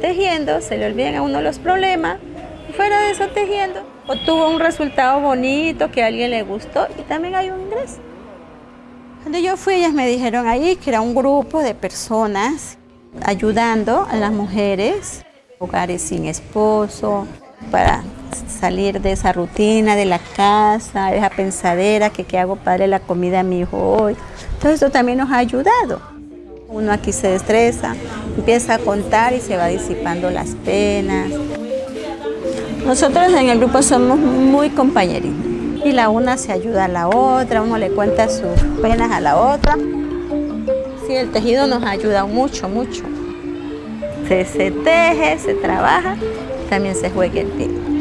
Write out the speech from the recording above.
tejiendo, se le olvidan a uno los problemas, fuera de eso tejiendo, obtuvo un resultado bonito que a alguien le gustó y también hay un ingreso. Cuando yo fui, ellas me dijeron ahí que era un grupo de personas ayudando a las mujeres, hogares sin esposo, para salir de esa rutina de la casa, esa pensadera que qué hago para la comida a mi hijo hoy. Todo esto también nos ha ayudado. Uno aquí se destreza, empieza a contar y se va disipando las penas. Nosotros en el grupo somos muy compañeritos y la una se ayuda a la otra, uno le cuenta sus penas a la otra. Sí, el tejido nos ayuda mucho, mucho. Se, se teje, se trabaja, también se juega el pie.